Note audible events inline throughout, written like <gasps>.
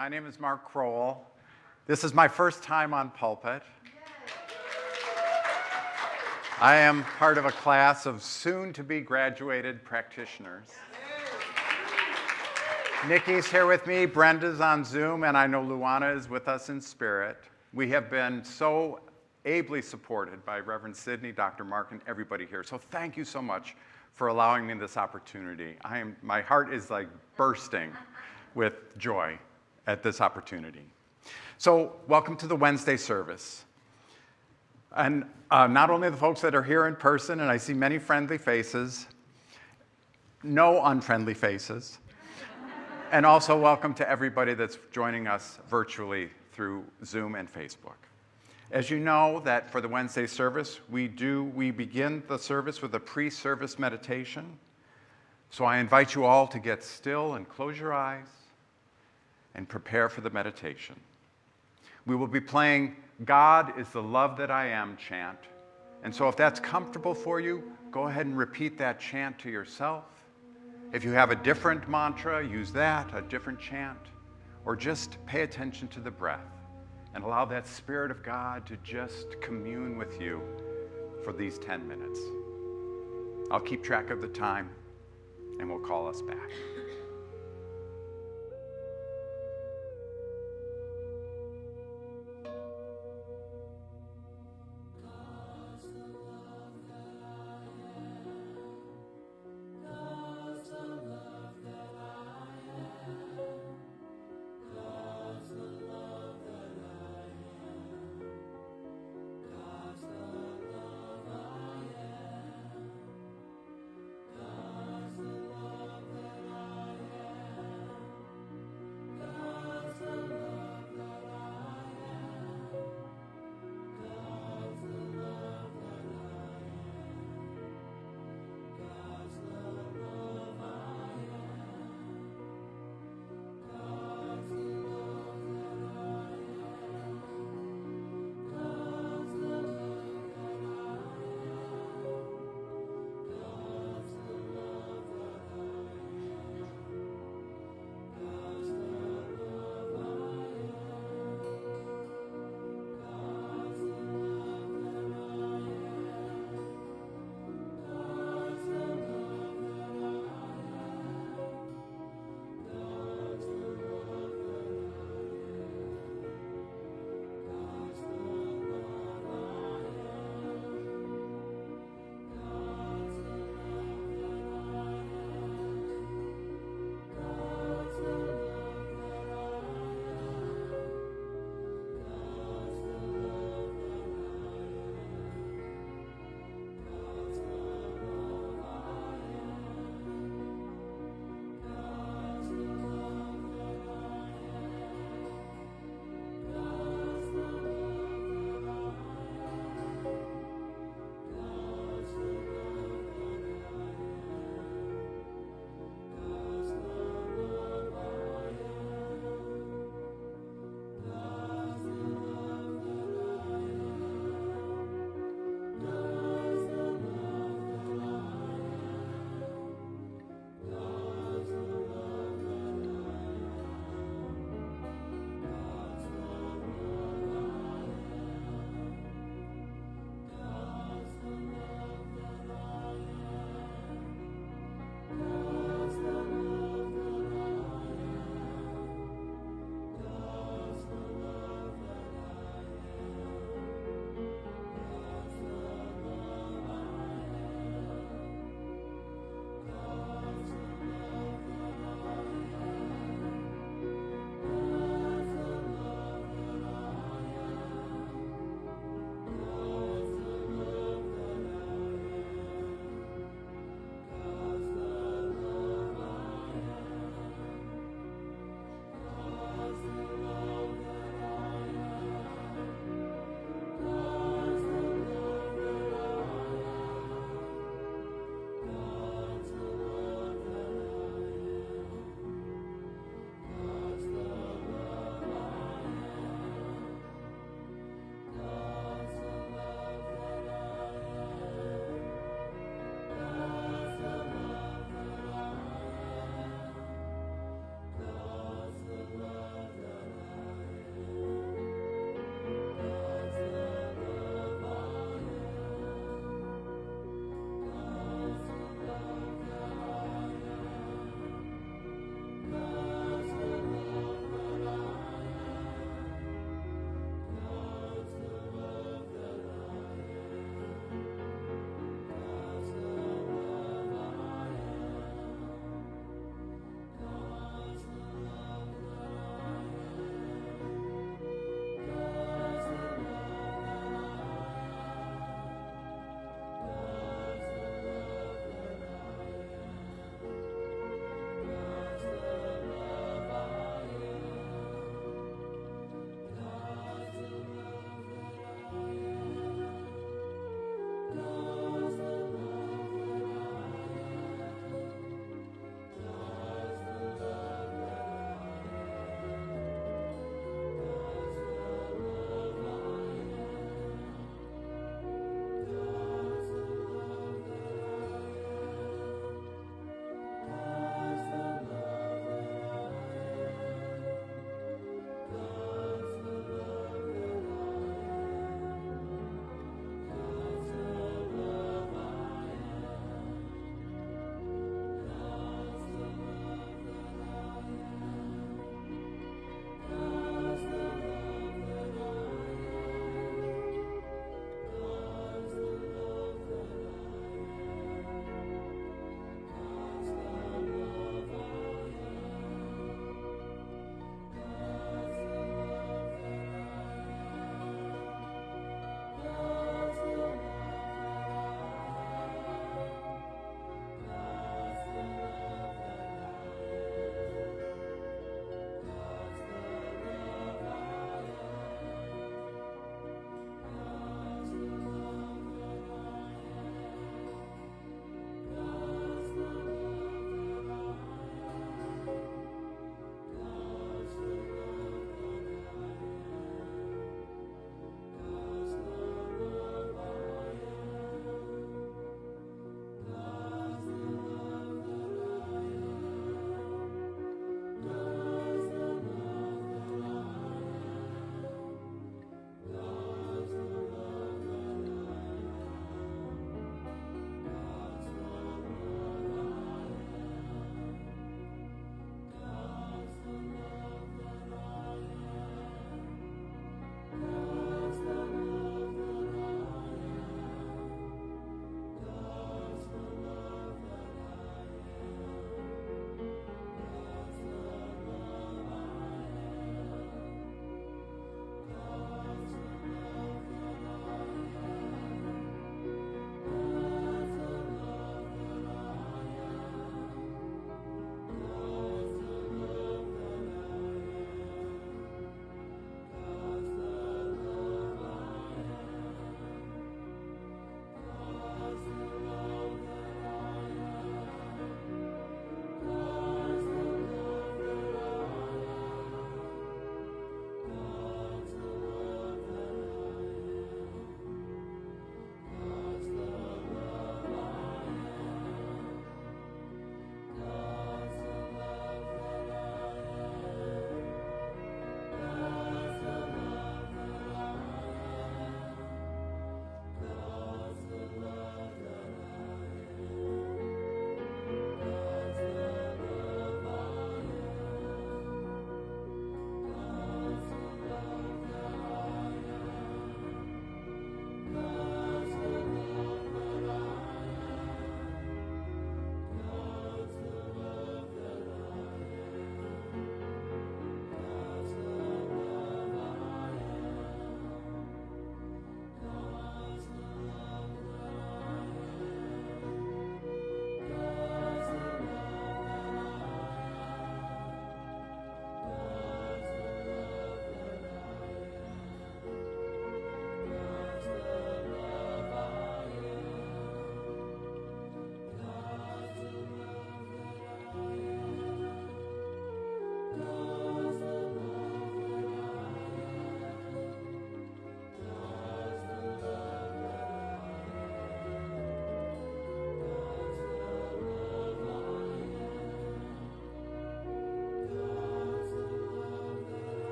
My name is Mark Crowell. This is my first time on pulpit. I am part of a class of soon to be graduated practitioners. Nikki's here with me, Brenda's on Zoom, and I know Luana is with us in spirit. We have been so ably supported by Reverend Sidney, Dr. Mark, and everybody here. So thank you so much for allowing me this opportunity. I am, my heart is like bursting with joy at this opportunity. So welcome to the Wednesday service. And uh, not only the folks that are here in person, and I see many friendly faces, no unfriendly faces, <laughs> and also welcome to everybody that's joining us virtually through Zoom and Facebook. As you know that for the Wednesday service, we do, we begin the service with a pre-service meditation. So I invite you all to get still and close your eyes and prepare for the meditation. We will be playing God is the love that I am chant. And so if that's comfortable for you, go ahead and repeat that chant to yourself. If you have a different mantra, use that, a different chant, or just pay attention to the breath and allow that Spirit of God to just commune with you for these 10 minutes. I'll keep track of the time and we'll call us back.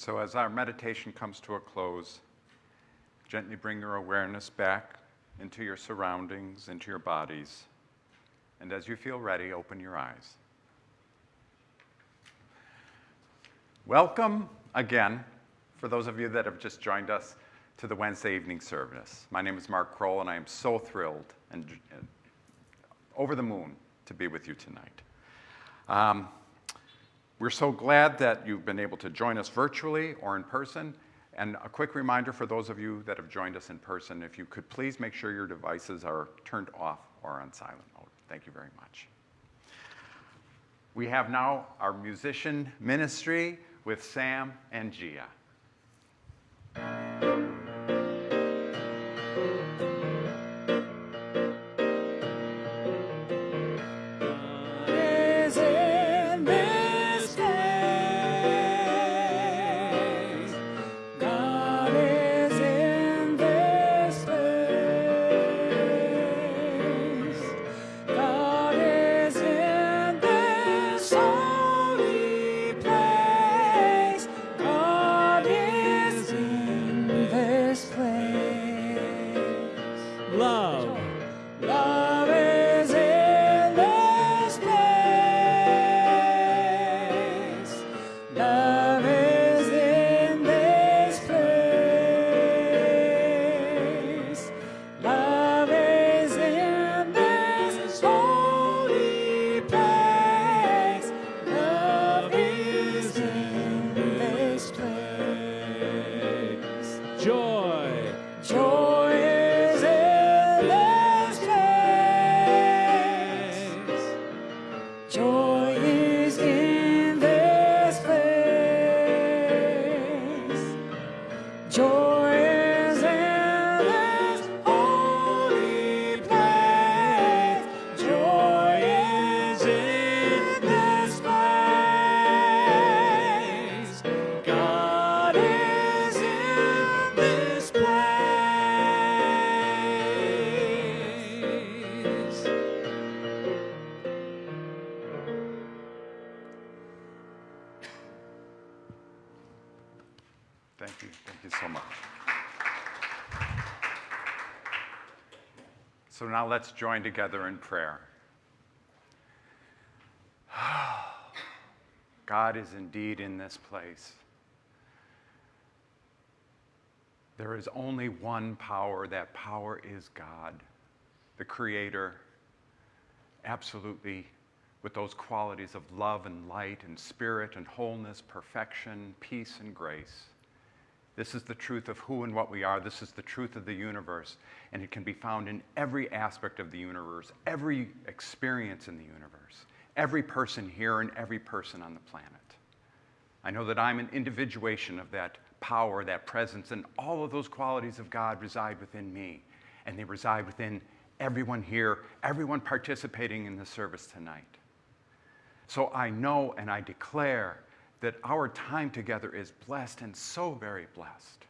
And so, as our meditation comes to a close, gently bring your awareness back into your surroundings, into your bodies. And as you feel ready, open your eyes. Welcome again, for those of you that have just joined us, to the Wednesday evening service. My name is Mark Kroll, and I am so thrilled and, and over the moon to be with you tonight. Um, we're so glad that you've been able to join us virtually or in person. And a quick reminder for those of you that have joined us in person, if you could please make sure your devices are turned off or on silent mode. Thank you very much. We have now our musician ministry with Sam and Gia. Now let's join together in prayer. <sighs> God is indeed in this place. There is only one power. That power is God, the Creator, absolutely with those qualities of love and light and spirit and wholeness, perfection, peace and grace. This is the truth of who and what we are. This is the truth of the universe. And it can be found in every aspect of the universe, every experience in the universe, every person here and every person on the planet. I know that I'm an individuation of that power, that presence, and all of those qualities of God reside within me. And they reside within everyone here, everyone participating in the service tonight. So I know and I declare that our time together is blessed and so very blessed.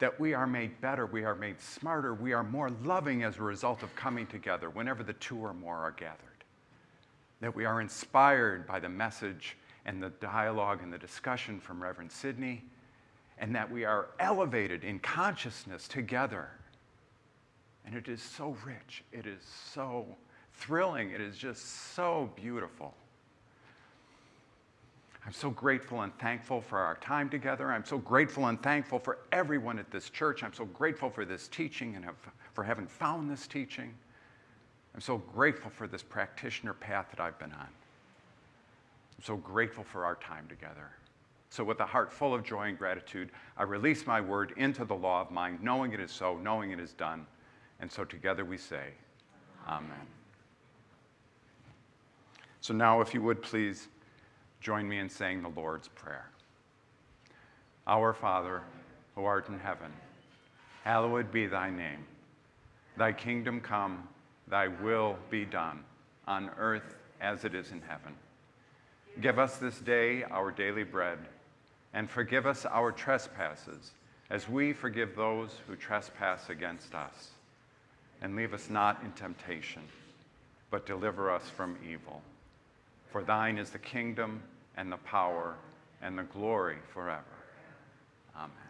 That we are made better, we are made smarter, we are more loving as a result of coming together whenever the two or more are gathered. That we are inspired by the message and the dialogue and the discussion from Reverend Sidney, and that we are elevated in consciousness together. And it is so rich, it is so thrilling, it is just so beautiful. I'm so grateful and thankful for our time together. I'm so grateful and thankful for everyone at this church. I'm so grateful for this teaching and have, for having found this teaching. I'm so grateful for this practitioner path that I've been on. I'm so grateful for our time together. So, with a heart full of joy and gratitude, I release my word into the law of mind, knowing it is so, knowing it is done. And so together we say, Amen. So, now, if you would please join me in saying the Lord's Prayer. Our Father, who art in heaven, hallowed be thy name. Thy kingdom come, thy will be done, on earth as it is in heaven. Give us this day our daily bread, and forgive us our trespasses, as we forgive those who trespass against us. And leave us not in temptation, but deliver us from evil. For thine is the kingdom and the power and the glory forever. Amen.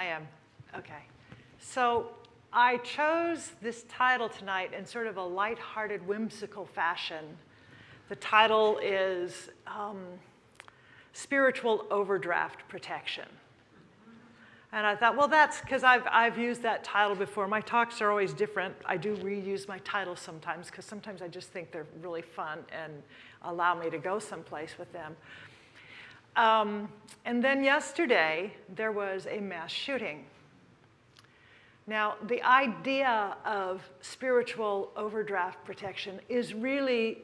I am. Okay. So I chose this title tonight in sort of a lighthearted, whimsical fashion. The title is um, Spiritual Overdraft Protection. And I thought, well, that's because I've, I've used that title before. My talks are always different. I do reuse my titles sometimes because sometimes I just think they're really fun and allow me to go someplace with them. Um, and then yesterday, there was a mass shooting. Now, the idea of spiritual overdraft protection is really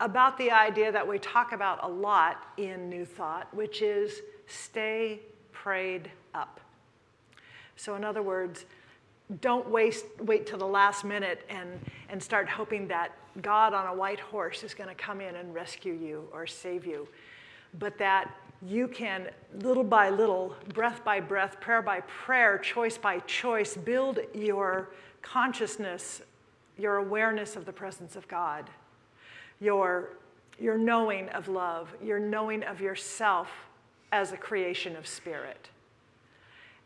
about the idea that we talk about a lot in New Thought, which is stay prayed up. So, in other words, don't waste, wait till the last minute and, and start hoping that God on a white horse is going to come in and rescue you or save you, but that you can, little by little, breath by breath, prayer by prayer, choice by choice, build your consciousness, your awareness of the presence of God, your, your knowing of love, your knowing of yourself as a creation of spirit.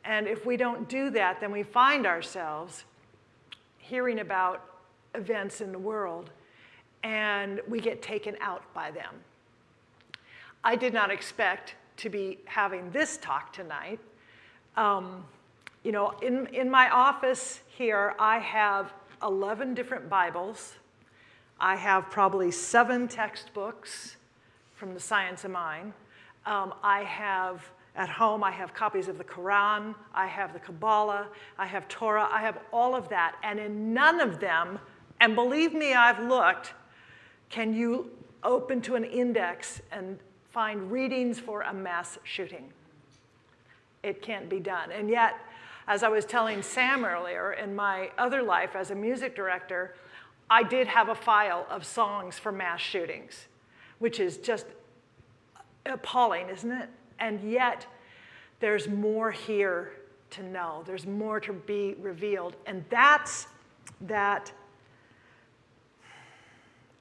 And if we don't do that, then we find ourselves hearing about events in the world and we get taken out by them. I did not expect to be having this talk tonight. Um, you know, in, in my office here, I have 11 different Bibles. I have probably seven textbooks from the Science of Mind. Um, I have, at home, I have copies of the Quran, I have the Kabbalah, I have Torah, I have all of that. And in none of them, and believe me, I've looked, can you open to an index and find readings for a mass shooting? It can't be done. And yet, as I was telling Sam earlier, in my other life as a music director, I did have a file of songs for mass shootings, which is just appalling, isn't it? And yet, there's more here to know. There's more to be revealed. And that's that,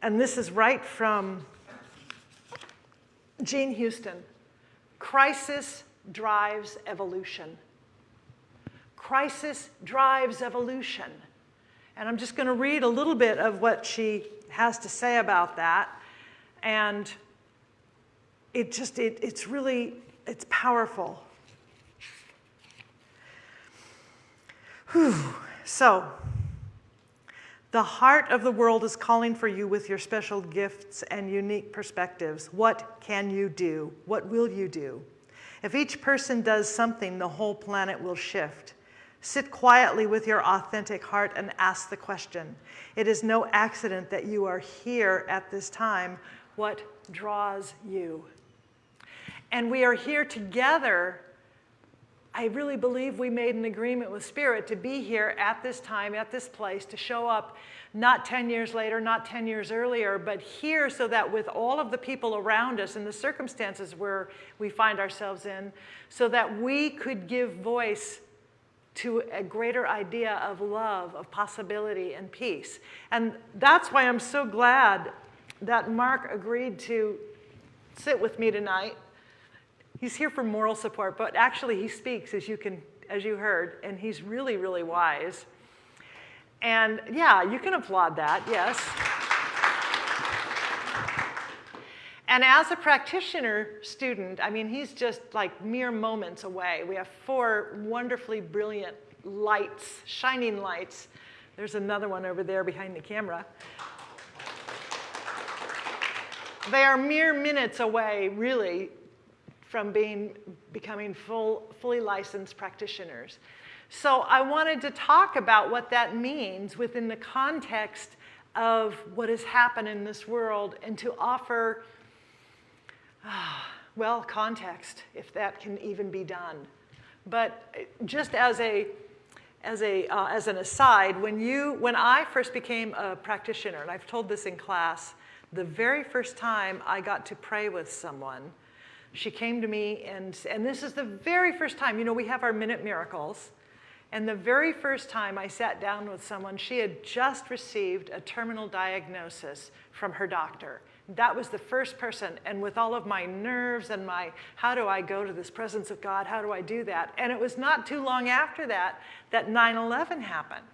and this is right from Jean Houston crisis drives evolution. Crisis drives evolution. And I'm just going to read a little bit of what she has to say about that. And it just, it, it's really, it's powerful. Whew. So, the heart of the world is calling for you with your special gifts and unique perspectives. What can you do? What will you do? If each person does something, the whole planet will shift. Sit quietly with your authentic heart and ask the question. It is no accident that you are here at this time. What draws you? And we are here together. I really believe we made an agreement with Spirit to be here at this time, at this place, to show up not 10 years later, not 10 years earlier, but here so that with all of the people around us and the circumstances where we find ourselves in, so that we could give voice to a greater idea of love, of possibility, and peace. And that's why I'm so glad that Mark agreed to sit with me tonight. He's here for moral support, but actually he speaks, as you, can, as you heard, and he's really, really wise. And yeah, you can applaud that, yes. And as a practitioner student, I mean, he's just like mere moments away. We have four wonderfully brilliant lights, shining lights. There's another one over there behind the camera. They are mere minutes away, really, from being, becoming full, fully licensed practitioners. So I wanted to talk about what that means within the context of what has happened in this world and to offer, <sighs> well, context, if that can even be done. But just as a as, a, uh, as an aside, when, you, when I first became a practitioner, and I've told this in class, the very first time I got to pray with someone, she came to me, and, and this is the very first time, you know, we have our minute miracles. And the very first time I sat down with someone, she had just received a terminal diagnosis from her doctor. That was the first person. And with all of my nerves and my, how do I go to this presence of God? How do I do that? And it was not too long after that that 9 11 happened.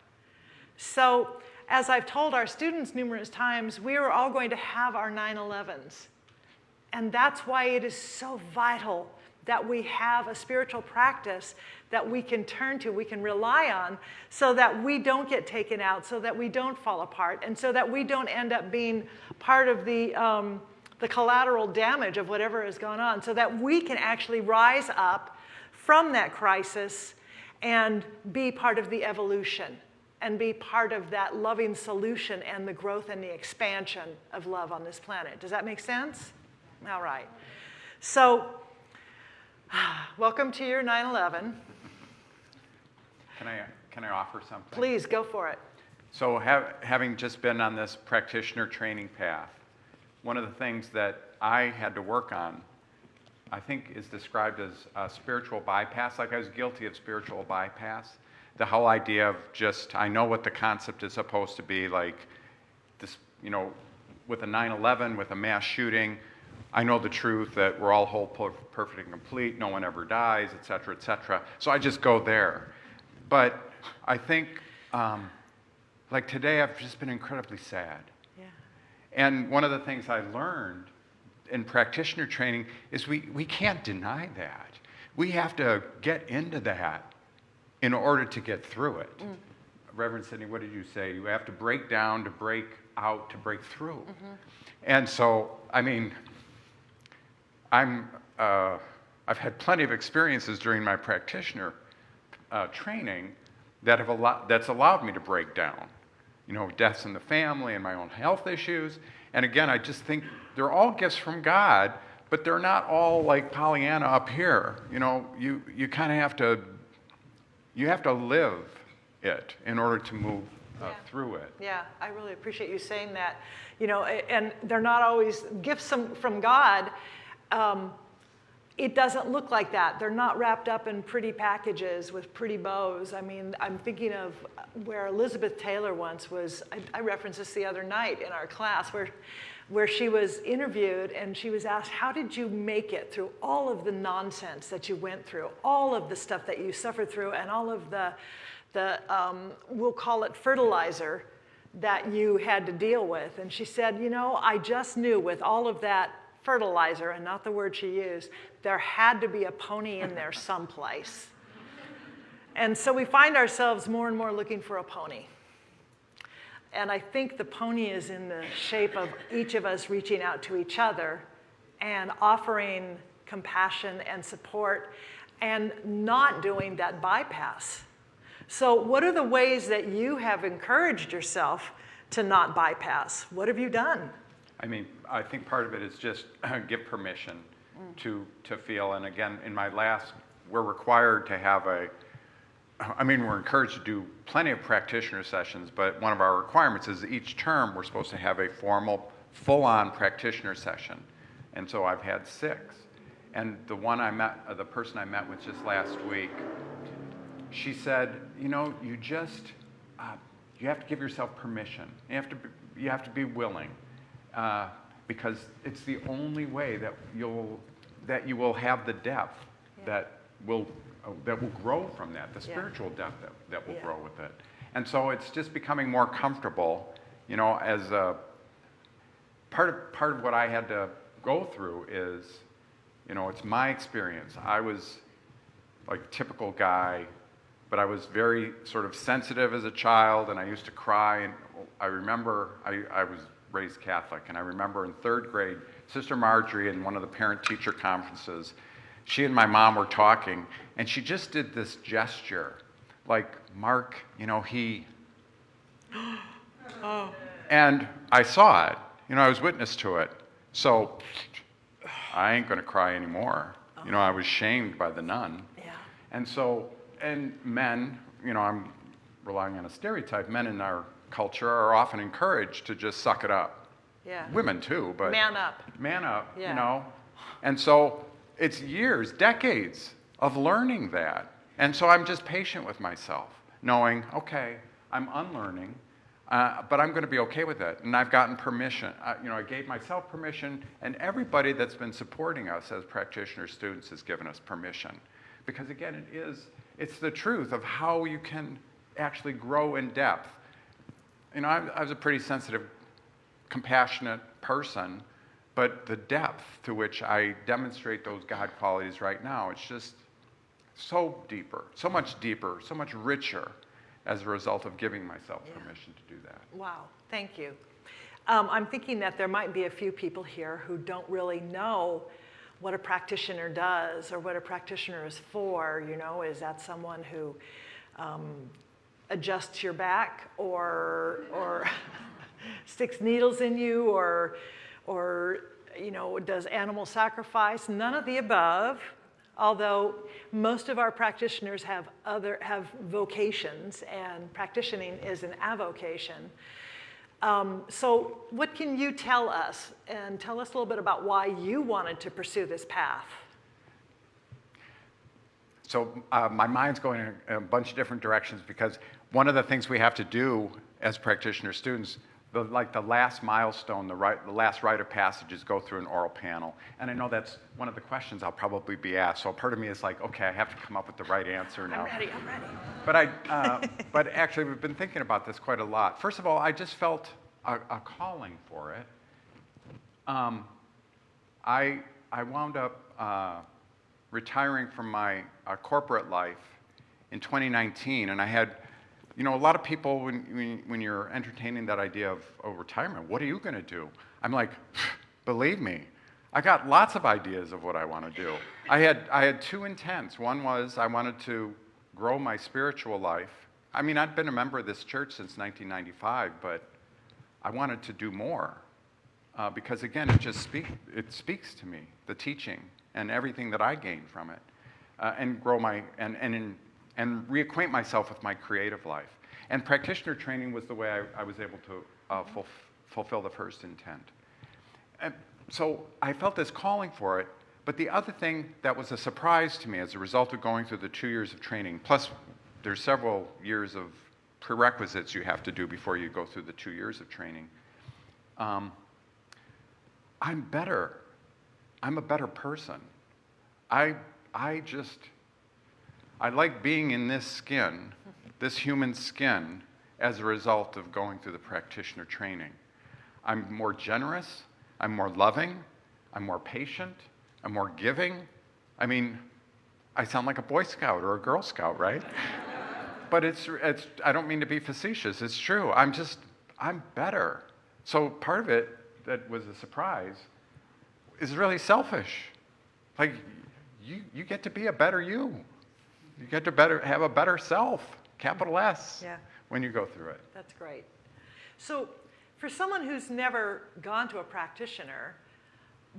So, as I've told our students numerous times, we are all going to have our 9 11s. And that's why it is so vital that we have a spiritual practice that we can turn to, we can rely on, so that we don't get taken out, so that we don't fall apart, and so that we don't end up being part of the, um, the collateral damage of whatever has gone on, so that we can actually rise up from that crisis and be part of the evolution and be part of that loving solution and the growth and the expansion of love on this planet. Does that make sense? All right. So, <sighs> welcome to your 9 11. Can I, can I offer something? Please go for it. So, have, having just been on this practitioner training path, one of the things that I had to work on, I think, is described as a spiritual bypass. Like I was guilty of spiritual bypass. The whole idea of just, I know what the concept is supposed to be, like this, you know, with a 9 11, with a mass shooting, I know the truth that we're all whole, perfect, and complete, no one ever dies, et cetera, et cetera. So I just go there. But I think, um, like today, I've just been incredibly sad. Yeah. And one of the things I learned in practitioner training is we, we can't deny that. We have to get into that in order to get through it. Mm. Reverend Sidney, what did you say? You have to break down to break out to break through. Mm-hmm. And so, I mean, I'm, uh, I've had plenty of experiences during my practitioner uh, training that have allowed, that's allowed me to break down. You know, deaths in the family and my own health issues. And again, I just think they're all gifts from God, but they're not all like Pollyanna up here. You know, you, you kind of have to, you have to live it in order to move uh, yeah. through it. Yeah, I really appreciate you saying that. You know, and they're not always gifts from God. Um, it doesn't look like that. They're not wrapped up in pretty packages with pretty bows. I mean, I'm thinking of where Elizabeth Taylor once was, I, I referenced this the other night in our class, where, where she was interviewed and she was asked, How did you make it through all of the nonsense that you went through, all of the stuff that you suffered through, and all of the, the um, we'll call it fertilizer that you had to deal with? And she said, You know, I just knew with all of that fertilizer, and not the word she used, there had to be a pony in there <laughs> someplace. And so we find ourselves more and more looking for a pony. And I think the pony is in the shape of each of us reaching out to each other and offering compassion and support and not doing that bypass. So, what are the ways that you have encouraged yourself to not bypass? What have you done? I mean, I think part of it is just <clears throat> give permission mm. to, to feel. And again, in my last, we're required to have a, I mean, we're encouraged to do plenty of practitioner sessions, but one of our requirements is each term we're supposed to have a formal, full on practitioner session. And so I've had six. And the one I met, uh, the person I met with just last week, she said, you know, you just, uh, you have to give yourself permission. You have to be, you have to be willing uh, because it's the only way that you'll that you will have the depth yeah. that will uh, that will grow from that, the spiritual yeah. depth that, that will yeah. grow with it. And so it's just becoming more comfortable, you know, as a part of part of what I had to go through is, you know, it's my experience. I was like typical guy, but I was very sort of sensitive as a child, and I used to cry. And I remember I, I was raised Catholic. And I remember in third grade, Sister Marjorie, in one of the parent teacher conferences, she and my mom were talking, and she just did this gesture like, Mark, you know, he. <gasps> oh. And I saw it. You know, I was witness to it. So I ain't going to cry anymore. You know, I was shamed by the nun. Yeah. And so, and men, you know, I'm relying on a stereotype, men in our culture are often encouraged to just suck it up. Yeah. Women too, but. Man up. Man up, Yeah. you know? And so it's years, decades of learning that. And so I'm just patient with myself, knowing, okay, I'm unlearning, uh, but I'm going to be okay with it. And I've gotten permission. Uh, you know, I gave myself permission, and everybody that's been supporting us as practitioner students has given us permission. Because again, it is, it's the truth of how you can actually grow in depth. You know, I, I was a pretty sensitive compassionate person, but the depth to which I demonstrate those God qualities right now, it's just so deeper, so much deeper, so much richer as a result of giving myself permission to do that. Wow, thank you. Um, I'm thinking that there might be a few people here who don't really know what a practitioner does or what a practitioner is for. You know, is that someone who um, adjusts your back or or <laughs> sticks needles in you or or you know does animal sacrifice? None of the above. Although most of our practitioners have other have vocations, and practicing is an avocation. Um, so, what can you tell us, and tell us a little bit about why you wanted to pursue this path? So uh, my mind's going in a bunch of different directions because one of the things we have to do as practitioner students, the, like the last milestone, the, right, the last rite of passage is go through an oral panel. And I know that's one of the questions I'll probably be asked. So part of me is like, okay, I have to come up with the right answer now. I'm ready. I'm ready. But I, uh, but actually, we've been thinking about this quite a lot. First of all, I just felt a, a calling for it. Um, I, I wound up uh, retiring from my uh, corporate life in 2019, and I had, you know, a lot of people when, when, when you're entertaining that idea of oh, retirement, what are you going to do? I'm like, <sighs> believe me, I got lots of ideas of what I want to do. I had, I had two intents. One was I wanted to grow my spiritual life. I mean, I'd been a member of this church since 1995, but I wanted to do more uh, because, again, it just speak, it speaks to me, the teaching and everything that I gained from it, uh, and grow my and and in, and reacquaint myself with my creative life. And practitioner training was the way I, I was able to uh, fulf- fulfill the first intent. And so I felt this calling for it. But the other thing that was a surprise to me as a result of going through the two years of training, plus there's several years of prerequisites you have to do before you go through the two years of training. Um, I'm better. I'm a better person. I, I just, I like being in this skin, this human skin, as a result of going through the practitioner training. I'm more generous, I'm more loving, I'm more patient, I'm more giving. I mean, I sound like a Boy Scout or a Girl Scout, right? <laughs> but it's, it's, I don't mean to be facetious, it's true. I'm just, I'm better. So part of it that was a surprise is really selfish. Like, you, you get to be a better you. You get to better, have a better self, capital S, Yeah. when you go through it. That's great. So, for someone who's never gone to a practitioner,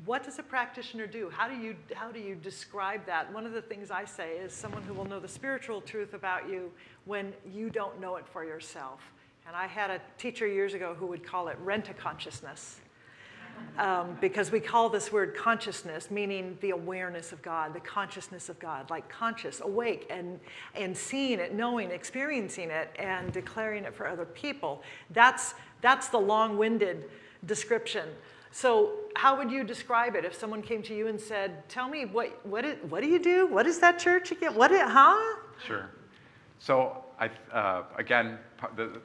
what does a practitioner do? How do you how do you describe that? One of the things I say is someone who will know the spiritual truth about you when you don't know it for yourself. And I had a teacher years ago who would call it rent a consciousness. Um, because we call this word consciousness, meaning the awareness of God, the consciousness of God, like conscious, awake, and, and seeing it, knowing, experiencing it, and declaring it for other people. That's, that's the long winded description. So, how would you describe it if someone came to you and said, Tell me, what, what, is, what do you do? What is that church again? What, is, huh? Sure. So I, uh, again,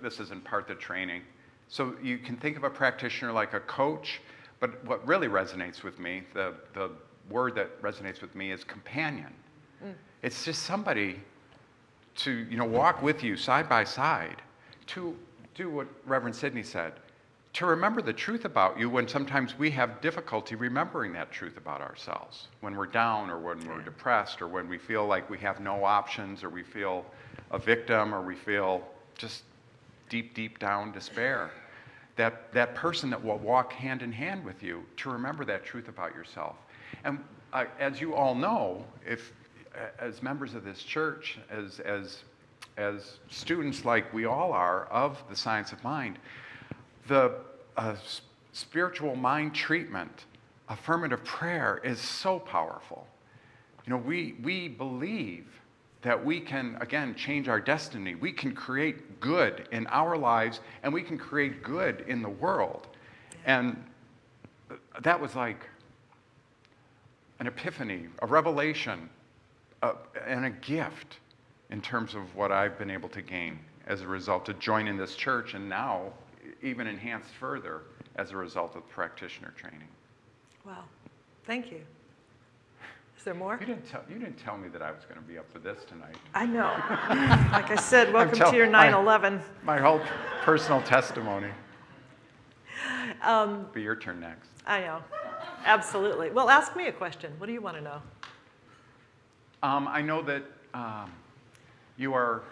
this is in part the training. So you can think of a practitioner like a coach, but what really resonates with me, the, the word that resonates with me is companion. Mm. It's just somebody to you know, walk with you side by side, to do what Reverend Sidney said, to remember the truth about you when sometimes we have difficulty remembering that truth about ourselves, when we're down or when we're depressed or when we feel like we have no options or we feel a victim or we feel just deep, deep down despair. That, that person that will walk hand in hand with you to remember that truth about yourself. And uh, as you all know, if as members of this church, as, as, as students like we all are of the science of mind, the uh, spiritual mind treatment, affirmative prayer, is so powerful. You know, we, we believe that we can, again, change our destiny. We can create good in our lives and we can create good in the world. And that was like an epiphany, a revelation, a, and a gift in terms of what I've been able to gain as a result of joining this church and now even enhanced further as a result of practitioner training. Wow, thank you. Is there more? You didn't tell, you didn't tell me that I was going to be up for this tonight. I know. <laughs> Like I said, welcome tell- to your 9/11. My whole personal testimony. Um, Be your turn next. I know, absolutely. Well, ask me a question. What do you want to know? Um, I know that um, you are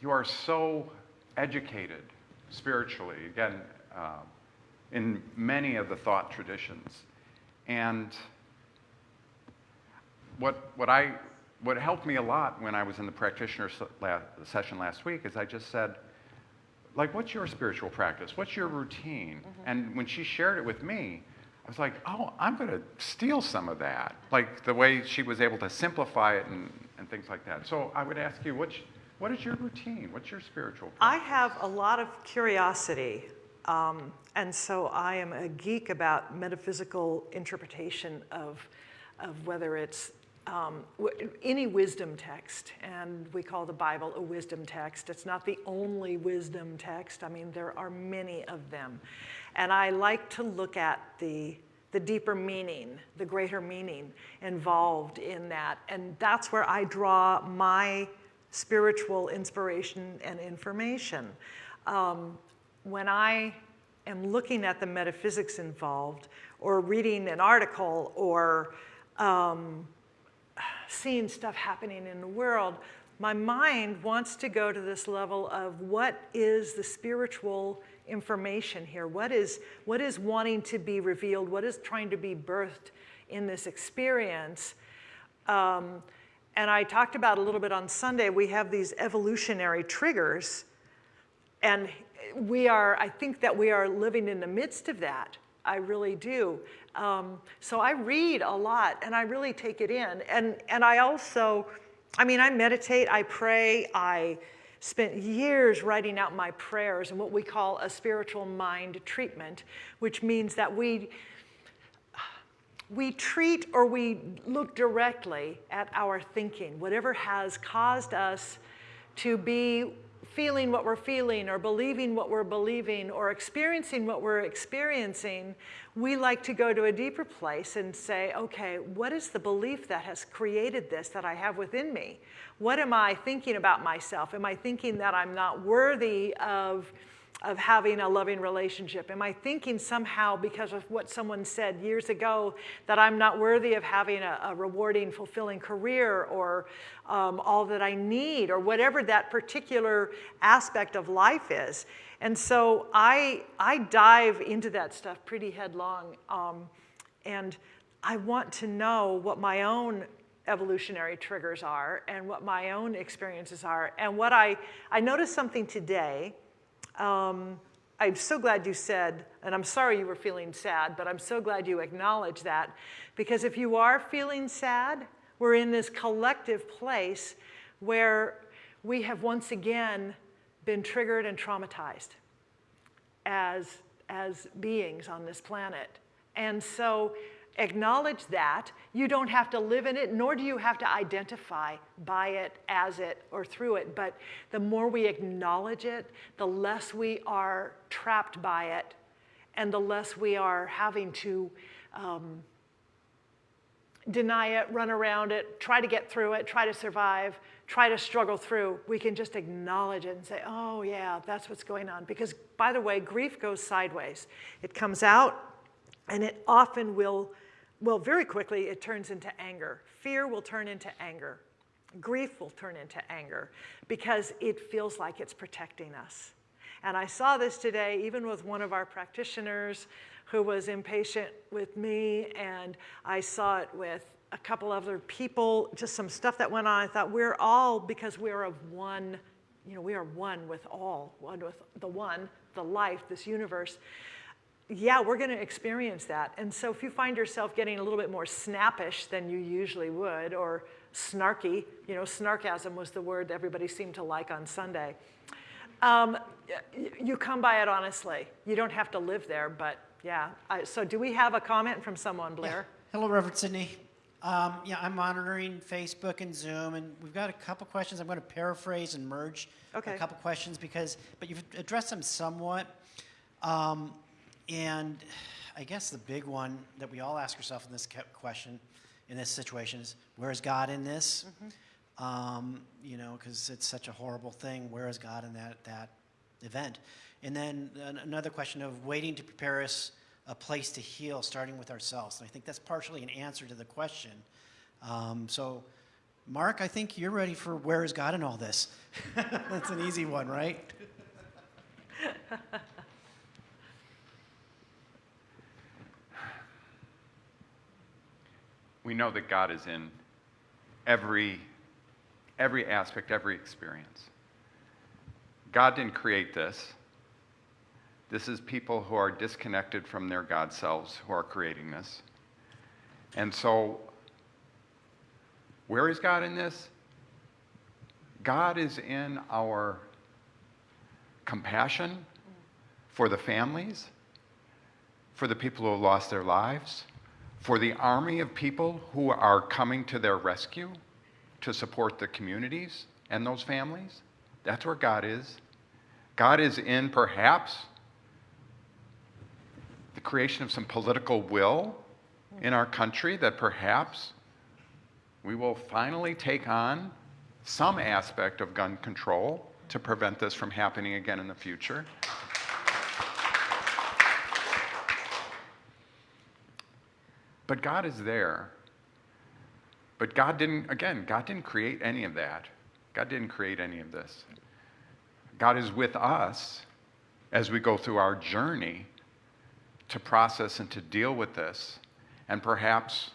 you are so educated spiritually. Again, um, in many of the thought traditions, and what what I what helped me a lot when I was in the practitioner se- la- session last week is I just said, like, what's your spiritual practice? What's your routine? And when she shared it with me, I was like, oh, I'm going to steal some of that. Like the way she was able to simplify it and, and things like that. So I would ask you, what's, what is your routine? What's your spiritual practice? I have a lot of curiosity, um, and so I am a geek about metaphysical interpretation of, of whether it's um, any wisdom text, and we call the Bible a wisdom text. It's not the only wisdom text. I mean, there are many of them, and I like to look at the the deeper meaning, the greater meaning involved in that, and that's where I draw my spiritual inspiration and information. Um, when I am looking at the metaphysics involved, or reading an article, or um, seeing stuff happening in the world, my mind wants to go to this level of what is the spiritual information here? What is, what is wanting to be revealed? What is trying to be birthed in this experience? Um, and I talked about a little bit on Sunday, we have these evolutionary triggers. And we are, I think that we are living in the midst of that. I really do. Um, so I read a lot and I really take it in. And, and I also, I mean, I meditate, I pray, I spent years writing out my prayers and what we call a spiritual mind treatment, which means that we, we treat or we look directly at our thinking, whatever has caused us to be feeling what we're feeling or believing what we're believing or experiencing what we're experiencing, we like to go to a deeper place and say, okay, what is the belief that has created this that I have within me? What am I thinking about myself? Am I thinking that I'm not worthy of? Of having a loving relationship? Am I thinking somehow because of what someone said years ago that I'm not worthy of having a, a rewarding, fulfilling career or um, all that I need or whatever that particular aspect of life is? And so I, I dive into that stuff pretty headlong. Um, and I want to know what my own evolutionary triggers are and what my own experiences are. And what I, I noticed something today um, I'm so glad you said, and I'm sorry you were feeling sad, but I'm so glad you acknowledged that. Because if you are feeling sad, we're in this collective place where we have once again been triggered and traumatized as, as beings on this planet. And so acknowledge that. You don't have to live in it, nor do you have to identify by it, as it, or through it. But the more we acknowledge it, the less we are trapped by it, and the less we are having to um, deny it, run around it, try to get through it, try to survive, try to struggle through. We can just acknowledge it and say, oh, yeah, that's what's going on. Because, by the way, grief goes sideways. It comes out, and it often will well, very quickly, it turns into anger. Fear will turn into anger. Grief will turn into anger because it feels like it's protecting us. And I saw this today, even with one of our practitioners who was impatient with me, and I saw it with a couple other people, just some stuff that went on. I thought we're all, because we're of one, you know, we are one with all, one with the one, the life, this universe. Yeah, we're going to experience that. And so if you find yourself getting a little bit more snappish than you usually would, or snarky, you know, snarkasm was the word everybody seemed to like on Sunday. Um, you come by it honestly. You don't have to live there, but yeah. I, so do we have a comment from someone, Blair? Hello, Reverend Sidney. Um, yeah, I'm monitoring Facebook and Zoom, and we've got a couple questions. I'm going to paraphrase and merge Okay. a couple questions because, but you've addressed them somewhat. Um, and I guess the big one that we all ask ourselves in this question, in this situation, is where is God in this? Um, you know, because it's such a horrible thing. Where is God in that that event? And then an- another question of waiting to prepare us a place to heal, starting with ourselves. And I think that's partially an answer to the question. Um, so, Mark, I think you're ready for where is God in all this? <laughs> that's an easy one, right? <laughs> We know that God is in every, every aspect, every experience. God didn't create this. This is people who are disconnected from their God selves who are creating this. And so, where is God in this? God is in our compassion for the families, for the people who have lost their lives, for the army of people who are coming to their rescue to support the communities and those families. That's where God is. God is in perhaps the creation of some political will in our country that perhaps we will finally take on some aspect of gun control to prevent this from happening again in the future. But God is there. But God didn't, again, God didn't create any of that. God didn't create any of this. God is with us as we go through our journey to process and to deal with this and perhaps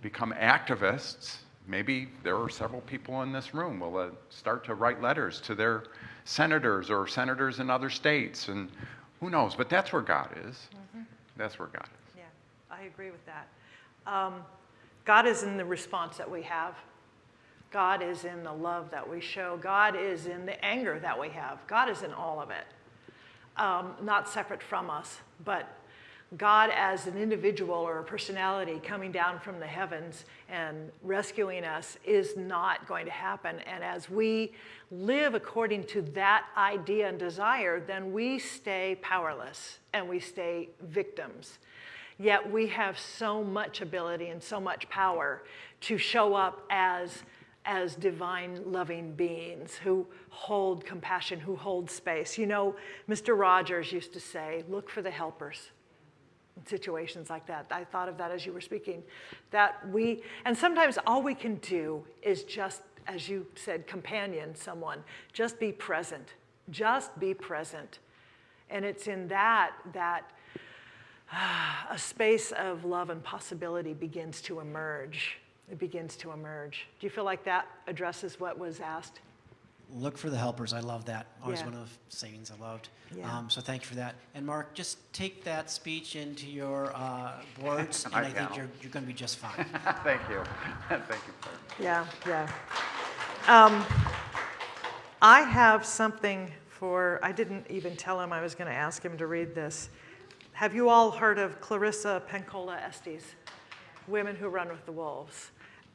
become activists. Maybe there are several people in this room will uh, start to write letters to their senators or senators in other states and who knows, but that's where God is. That's where God is. I agree with that. Um, God is in the response that we have. God is in the love that we show. God is in the anger that we have. God is in all of it, um, not separate from us, but God as an individual or a personality coming down from the heavens and rescuing us is not going to happen. And as we live according to that idea and desire, then we stay powerless and we stay victims. Yet we have so much ability and so much power to show up as, as divine loving beings who hold compassion, who hold space. You know, Mr. Rogers used to say, look for the helpers in situations like that. I thought of that as you were speaking. That we, and sometimes all we can do is just, as you said, companion someone, just be present. Just be present. And it's in that that <sighs> a space of love and possibility begins to emerge. It begins to emerge. Do you feel like that addresses what was asked? Look for the helpers. I love that. Always Yeah. one of the sayings I loved. Yeah. Um, so thank you for that. And Mark, just take that speech into your uh, boards, <laughs> and I I think you're, you're going to be just fine. <laughs> Thank you. <laughs> Thank you, Claire. Yeah, yeah. Um, I have something for, I didn't even tell him I was going to ask him to read this. Have you all heard of Clarissa Pinkola Estes, Women Who Run with the Wolves?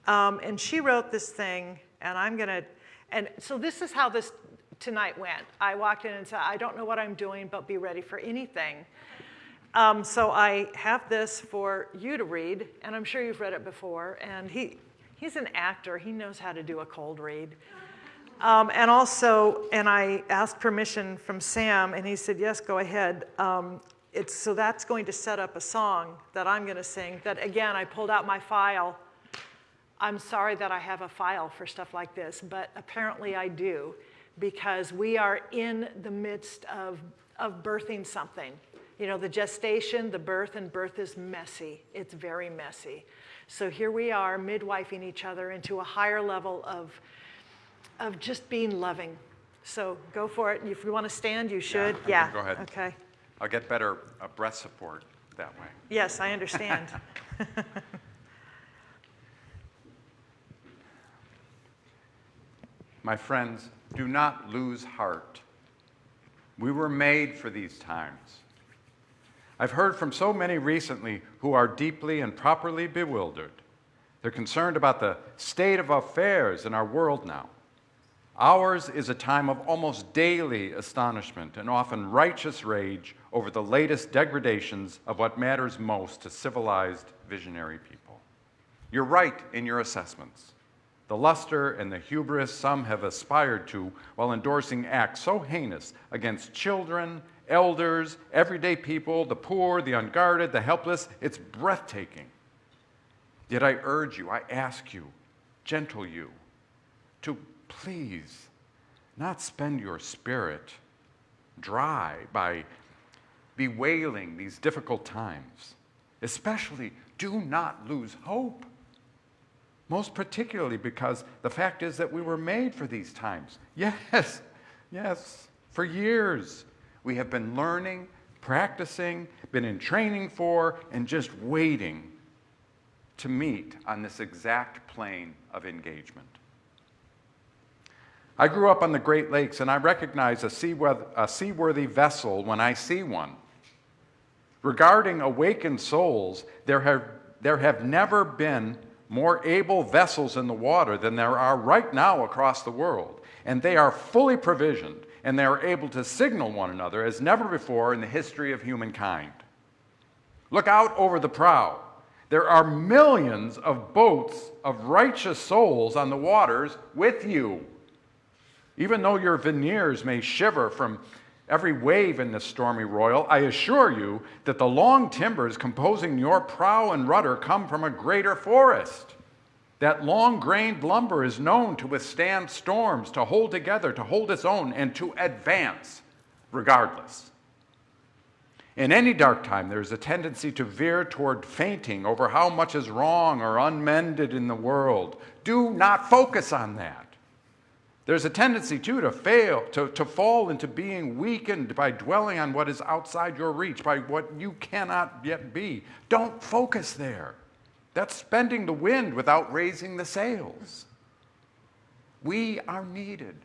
Um, and she wrote this thing, and I'm to, and so this is how this tonight went. I walked in and said, I don't know what I'm doing, but be ready for anything. Um, so I have this for you to read, and I'm sure you've read it before. And he, he's an actor; he knows how to do a cold read. Um, and also, and I asked permission from Sam, and he said, "Yes, go ahead." Um, it's so that's going to set up a song that I'm going to sing. That again, I pulled out my file. I'm sorry that I have a file for stuff like this, but apparently I do, because we are in the midst of, of birthing something. You know, the gestation, the birth, and birth is messy. It's very messy. So here we are, midwifing each other into a higher level of, of just being loving. So go for it. If you want to stand, you should. I Yeah. go ahead. Okay. I'll get better uh, breath support that way. Yes, I understand. <laughs> My friends, do not lose heart. We were made for these times. I've heard from so many recently who are deeply and properly bewildered. They're concerned about the state of affairs in our world now. Ours is a time of almost daily astonishment and often righteous rage over the latest degradations of what matters most to civilized visionary people. You're right in your assessments. The luster and the hubris some have aspired to while endorsing acts so heinous against children, elders, everyday people, the poor, the unguarded, the helpless, it's breathtaking. Yet I urge you, I ask you, gentle you, to please not spend your spirit dry by bewailing these difficult times. Especially, do not lose hope. Most particularly because the fact is that we were made for these times. <laughs> Yes, yes, for years. We have been learning, practicing, been in training for, and just waiting to meet on this exact plane of engagement. I grew up on the Great Lakes and I recognize a seaworthy, vessel when I see one. Regarding awakened souls, there have, there have never been more able vessels in the water than there are right now across the world. And they are fully provisioned and they are able to signal one another as never before in the history of humankind. Look out over the prow. There are millions of boats of righteous souls on the waters with you. Even though your veneers may shiver from every wave in this stormy royal, I assure you that the long timbers composing your prow and rudder come from a greater forest. That long grained lumber is known to withstand storms, to hold together, to hold its own, and to advance regardless. In any dark time, there is a tendency to veer toward fainting over how much is wrong or unmended in the world. Do not focus on that. There's a tendency, too, to fail, to, to fall into being weakened by dwelling on what is outside your reach, by what you cannot yet be. Don't focus there. That's spending the wind without raising the sails. We are needed.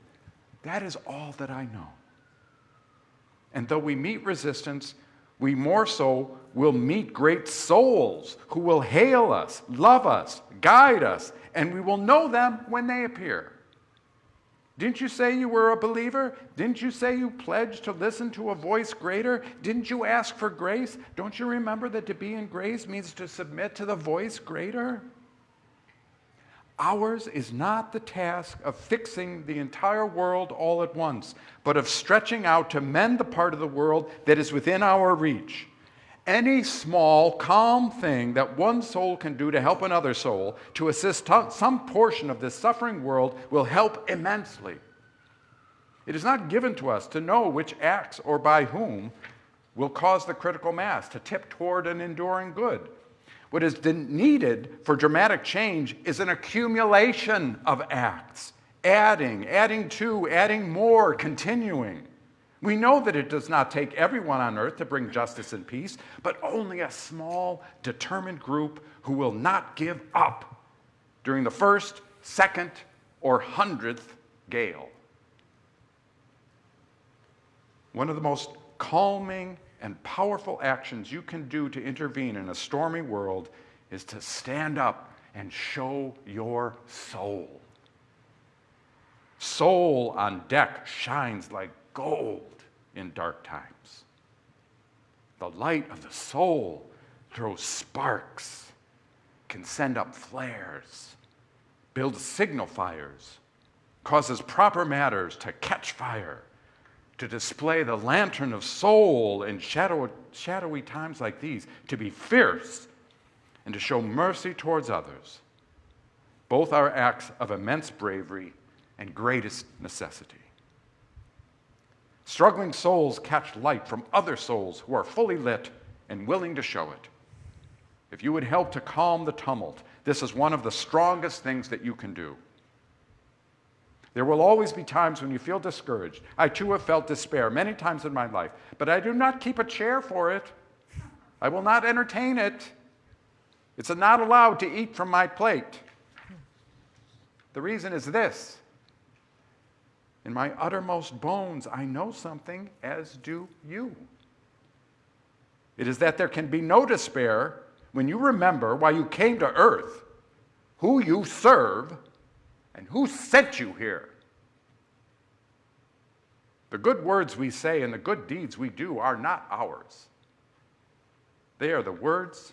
That is all that I know. And though we meet resistance, we more so will meet great souls who will hail us, love us, guide us, and we will know them when they appear. Didn't you say you were a believer? Didn't you say you pledged to listen to a voice greater? Didn't you ask for grace? Don't you remember that to be in grace means to submit to the voice greater? Ours is not the task of fixing the entire world all at once, but of stretching out to mend the part of the world that is within our reach. Any small, calm thing that one soul can do to help another soul, to assist some portion of this suffering world, will help immensely. It is not given to us to know which acts or by whom will cause the critical mass to tip toward an enduring good. What is needed for dramatic change is an accumulation of acts, adding, adding to, adding more, continuing. We know that it does not take everyone on earth to bring justice and peace, but only a small, determined group who will not give up during the first, second, or hundredth gale. One of the most calming and powerful actions you can do to intervene in a stormy world is to stand up and show your soul. Soul on deck shines like gold in dark times. The light of the soul throws sparks, can send up flares, builds signal fires, causes proper matters to catch fire, to display the lantern of soul in shadow, shadowy times like these, to be fierce and to show mercy towards others. Both are acts of immense bravery and greatest necessity. Struggling souls catch light from other souls who are fully lit and willing to show it. If you would help to calm the tumult, this is one of the strongest things that you can do. There will always be times when you feel discouraged. I too have felt despair many times in my life, but I do not keep a chair for it. I will not entertain it. It's not allowed to eat from my plate. The reason is this In my uttermost bones, I know something, as do you. It is that there can be no despair when you remember why you came to earth, who you serve, and who sent you here. The good words we say and the good deeds we do are not ours. They are the words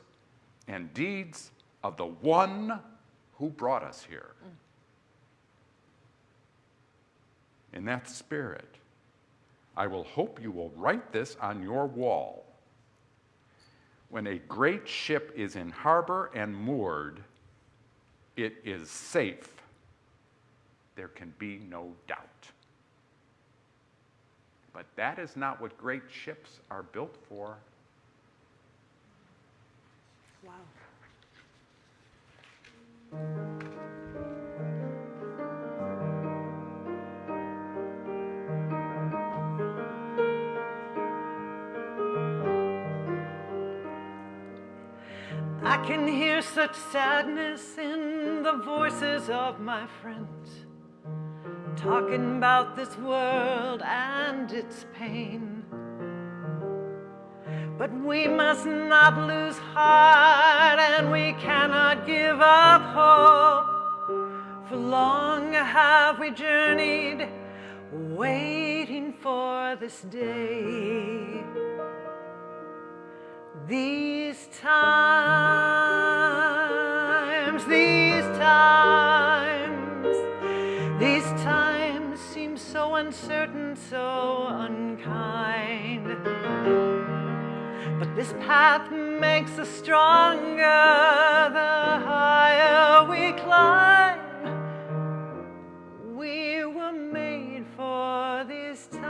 and deeds of the one who brought us here. In that spirit, I will hope you will write this on your wall. When a great ship is in harbor and moored, it is safe. There can be no doubt. But that is not what great ships are built for. Wow. Can hear such sadness in the voices of my friends, talking about this world and its pain. But we must not lose heart and we cannot give up hope. For long have we journeyed, waiting for this day. These times, these times, these times seem so uncertain, so unkind. But this path makes us stronger the higher we climb. We were made for these times.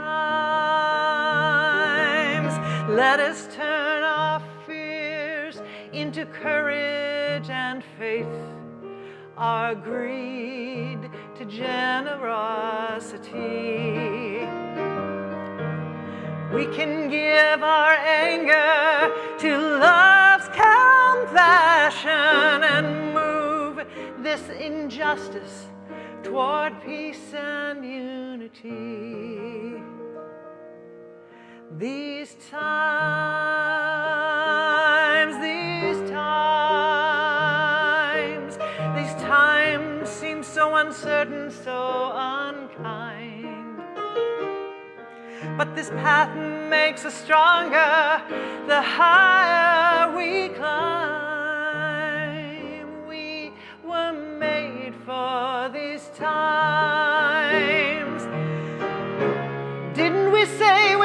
Let us turn into courage and faith, our greed to generosity. We can give our anger to love's compassion and move this injustice toward peace and unity. These times, so uncertain, so unkind. But this path makes us stronger the higher we climb. We were made for these times. Didn't we say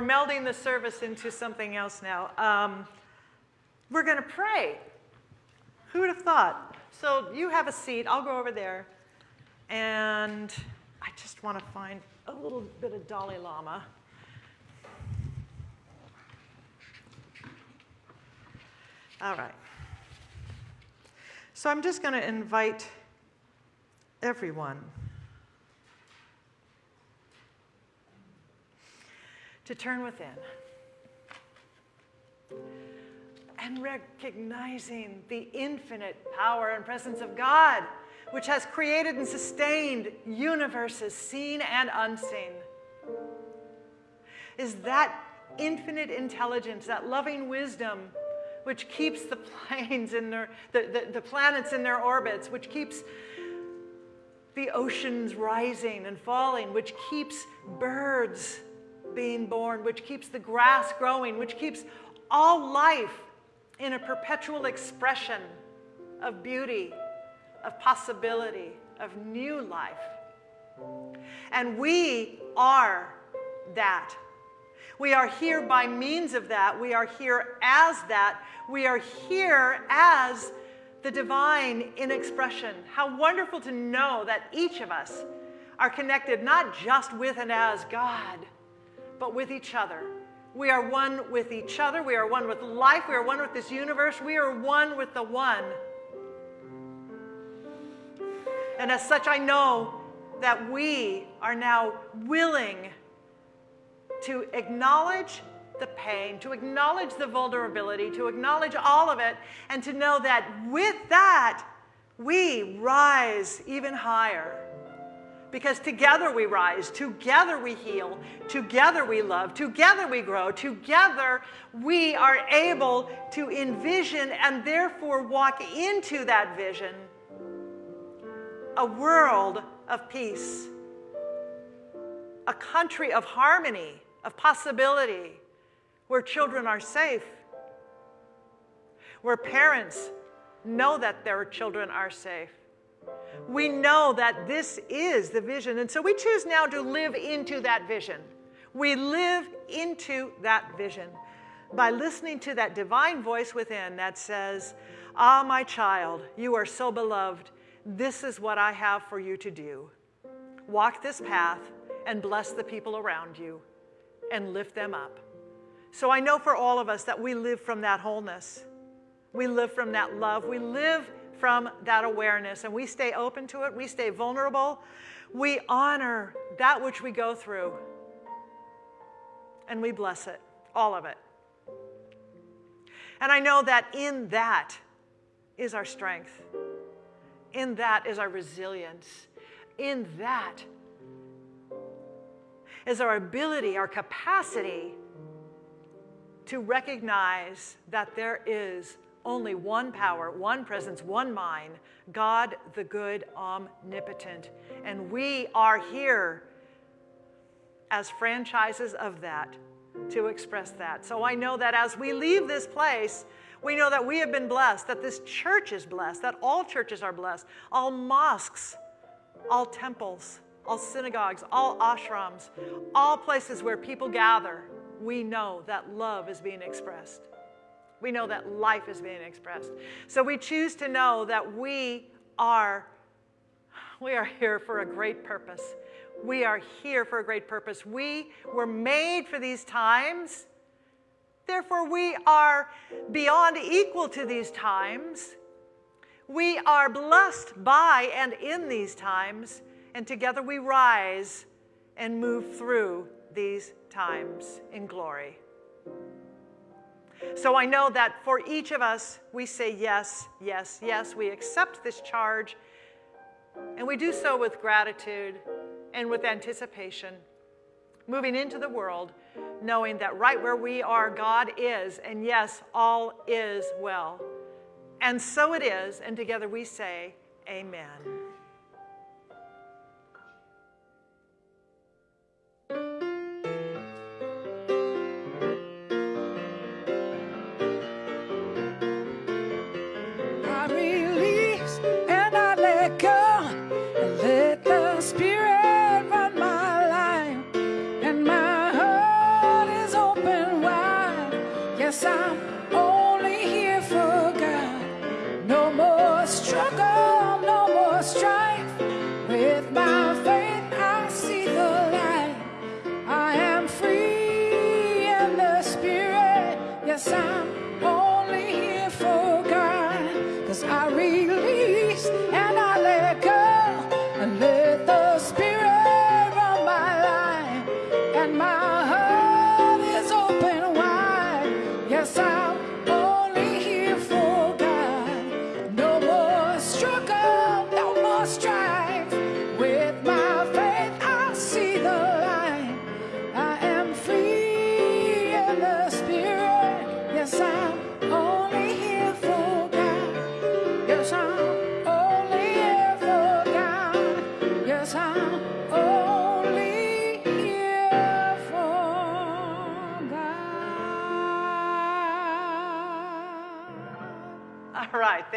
We're melding the service into something else now. Um, we're going to pray. Who would have thought? So you have a seat. I'll go over there. And I just want to find a little bit of Dalai Lama. All right. So I'm just going to invite everyone to turn within and recognizing the infinite power and presence of God, which has created and sustained universes seen and unseen. Is that infinite intelligence, that loving wisdom, which keeps the planes in their, the, the, the planets in their orbits, which keeps the oceans rising and falling, which keeps birds being born, which keeps the grass growing, which keeps all life in a perpetual expression of beauty, of possibility, of new life. And we are that. We are here by means of that. We are here as that. We are here as the divine in expression. How wonderful to know that each of us are connected not just with and as God, but with each other. We are one with each other. We are one with life. We are one with this universe. We are one with the one. And as such, I know that we are now willing to acknowledge the pain, to acknowledge the vulnerability, to acknowledge all of it, and to know that with that, we rise even higher. Because together we rise, together we heal, together we love, together we grow, together we are able to envision and therefore walk into that vision a world of peace, a country of harmony, of possibility, where children are safe, where parents know that their children are safe we know that this is the vision. And so we choose now to live into that vision. We live into that vision by listening to that divine voice within that says, Ah, my child, you are so beloved. This is what I have for you to do. Walk this path and bless the people around you and lift them up. So I know for all of us that we live from that wholeness. We live from that love. We live from that awareness and we stay open to it, we stay vulnerable, we honor that which we go through, and we bless it, all of it. And I know that in that is our strength, in that is our resilience, in that is our ability, our capacity to recognize that there is only one power, one presence, one mind, God the good, omnipotent. And we are here as franchises of that to express that. So I know that as we leave this place, we know that we have been blessed, that this church is blessed, that all churches are blessed, all mosques, all temples, all synagogues, all ashrams, all places where people gather. We know that love is being expressed. We know that life is being expressed. So we choose to know that we are we are here for a great purpose. We are here for a great purpose. We were made for these times. Therefore, we are beyond equal to these times. We are blessed by and in these times, and together we rise and move through these times in glory. So I know that for each of us, we say yes, yes, yes. We accept this charge, and we do so with gratitude and with anticipation, moving into the world, knowing that right where we are, God is, and yes, all is well. And so it is, and together we say, Amen.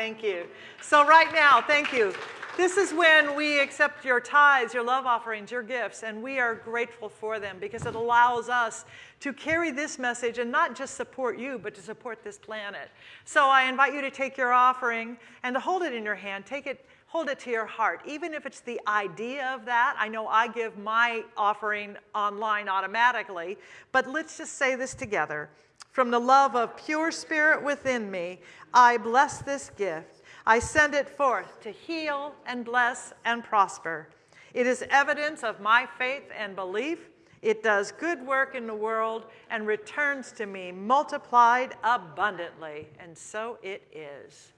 Thank you. So right now, thank you. This is when we accept your tithes, your love offerings, your gifts, and we are grateful for them because it allows us to carry this message and not just support you, but to support this planet. So I invite you to take your offering and to hold it in your hand. Take it, hold it to your heart. Even if it's the idea of that, I know I give my offering online automatically, but let's just say this together. From the love of pure spirit within me, I bless this gift. I send it forth to heal and bless and prosper. It is evidence of my faith and belief. It does good work in the world and returns to me multiplied abundantly. And so it is.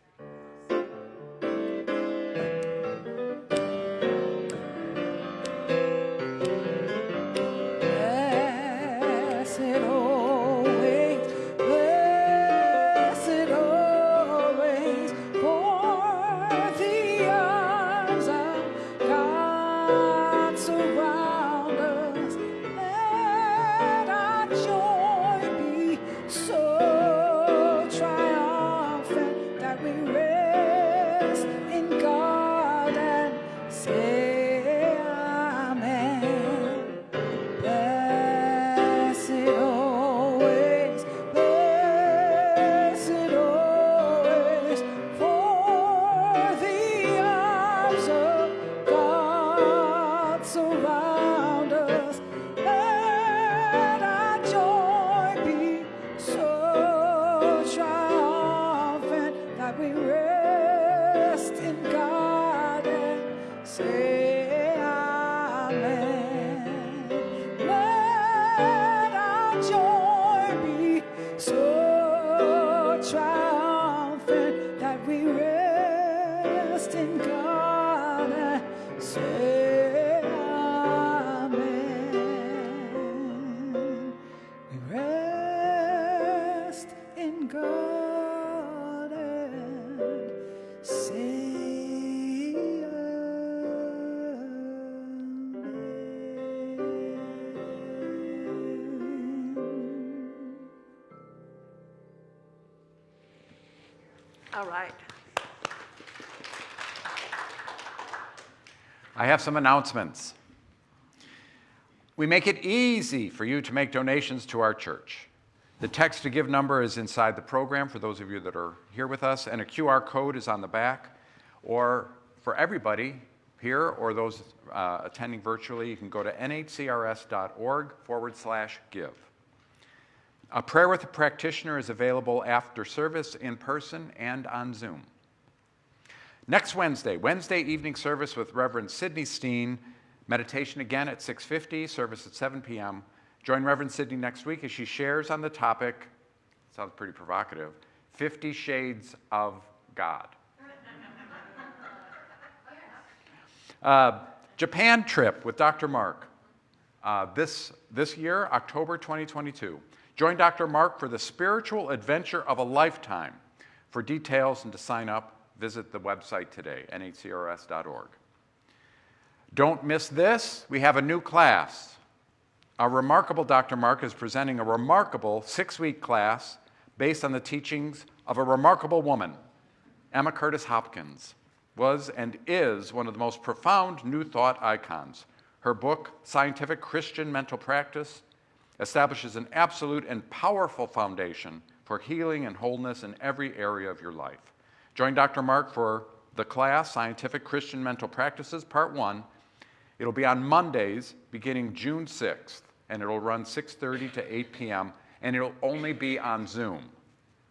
Have some announcements. We make it easy for you to make donations to our church. The text to give number is inside the program for those of you that are here with us, and a QR code is on the back. Or for everybody here or those uh, attending virtually, you can go to nhcrs.org forward slash give. A prayer with a practitioner is available after service in person and on Zoom. Next Wednesday, Wednesday evening service with Reverend Sidney Steen, meditation again at 6:50, service at 7 p.m. Join Reverend Sidney next week as she shares on the topic, sounds pretty provocative, 50 Shades of God. <laughs> Uh, Japan trip with Dr. Mark uh, this, this year, October 2022. Join Dr. Mark for the spiritual adventure of a lifetime. For details and to sign up, visit the website today, nhcrs.org. Don't miss this. We have a new class. Our remarkable Dr. Mark is presenting a remarkable six week class based on the teachings of a remarkable woman, Emma Curtis Hopkins. Was and is one of the most profound New Thought icons. Her book, Scientific Christian Mental Practice, establishes an absolute and powerful foundation for healing and wholeness in every area of your life. Join Dr. Mark for the class, Scientific Christian Mental Practices, Part 1. It'll be on Mondays beginning June 6th, and it'll run 6.30 to 8 p.m., and it'll only be on Zoom.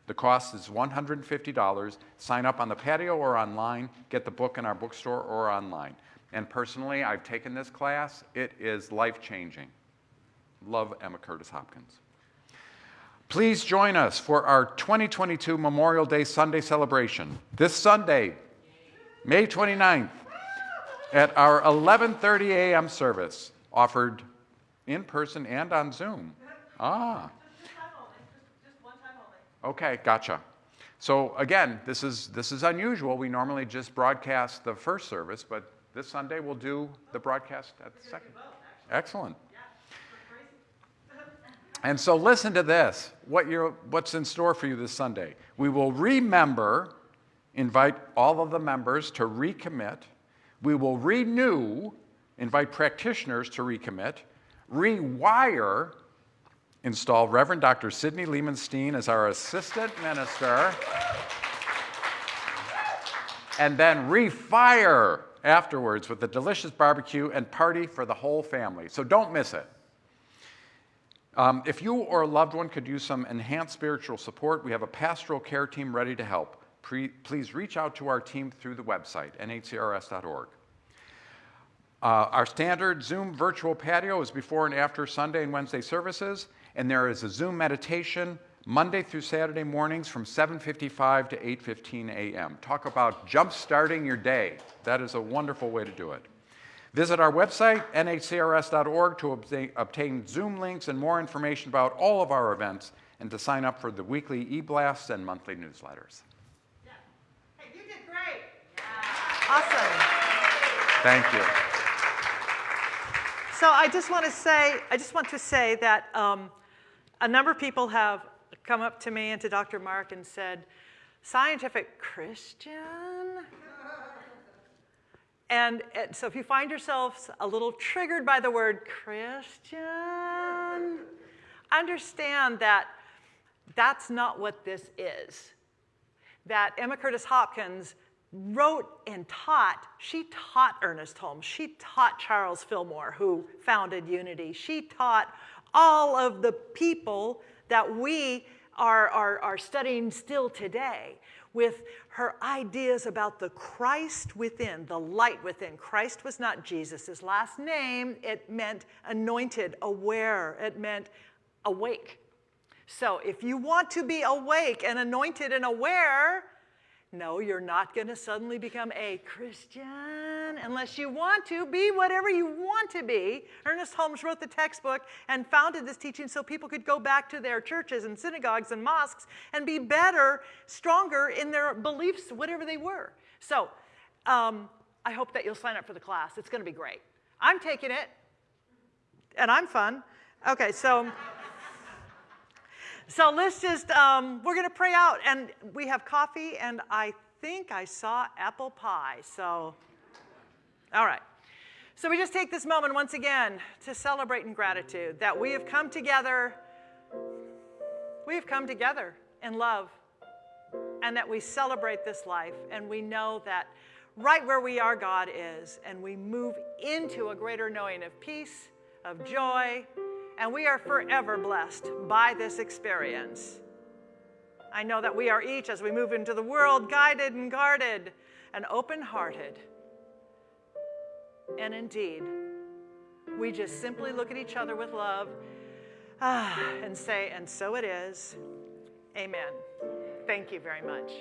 The cost is $150. Sign up on the patio or online. Get the book in our bookstore or online. And personally, I've taken this class. It is life changing. Love Emma Curtis Hopkins. Please join us for our 2022 Memorial Day Sunday celebration this Sunday, May 29th, at our 11:30 a.m. service, offered in person and on Zoom. Ah. Okay, gotcha. So again, this is, this is unusual. We normally just broadcast the first service, but this Sunday we'll do the broadcast at the second. Excellent. And so listen to this, what what's in store for you this Sunday. We will remember invite all of the members to recommit. We will renew, invite practitioners to recommit, rewire, install Reverend Dr. Sidney Lehman Steen as our assistant minister, and then refire afterwards with a delicious barbecue and party for the whole family. So don't miss it. Um, if you or a loved one could use some enhanced spiritual support, we have a pastoral care team ready to help. Pre- please reach out to our team through the website, nhcrs.org. Uh, our standard Zoom virtual patio is before and after Sunday and Wednesday services, and there is a Zoom meditation Monday through Saturday mornings from 7:55 to 8:15 a.m. Talk about jump-starting your day. That is a wonderful way to do it. Visit our website, nhcrs.org, to obtain, obtain Zoom links and more information about all of our events and to sign up for the weekly e-blasts and monthly newsletters. Hey, you did great. Yeah. Awesome. Thank you. So I just want to say, I just want to say that um, a number of people have come up to me and to Dr. Mark and said, "Scientific Christian." And uh, so if you find yourselves a little triggered by the word Christian, understand that that's not what this is. That Emma Curtis Hopkins wrote and taught, she taught Ernest Holmes, she taught Charles Fillmore, who founded Unity, she taught all of the people that we are, are, are studying still today with her ideas about the Christ within, the light within. Christ was not Jesus' last name, it meant anointed, aware, it meant awake. So if you want to be awake and anointed and aware, no, you're not going to suddenly become a Christian unless you want to be whatever you want to be. Ernest Holmes wrote the textbook and founded this teaching so people could go back to their churches and synagogues and mosques and be better, stronger in their beliefs, whatever they were. So um, I hope that you'll sign up for the class. It's going to be great. I'm taking it, and I'm fun. Okay, so. So let's just, um, we're going to pray out. And we have coffee, and I think I saw apple pie. So, all right. So we just take this moment once again to celebrate in gratitude that we have come together. We have come together in love, and that we celebrate this life, and we know that right where we are, God is, and we move into a greater knowing of peace, of joy, and we are forever blessed by this experience. I know that we are each, as we move into the world, guided and guarded and open hearted. And indeed, we just simply look at each other with love ah, and say, and so it is. Amen. Thank you very much.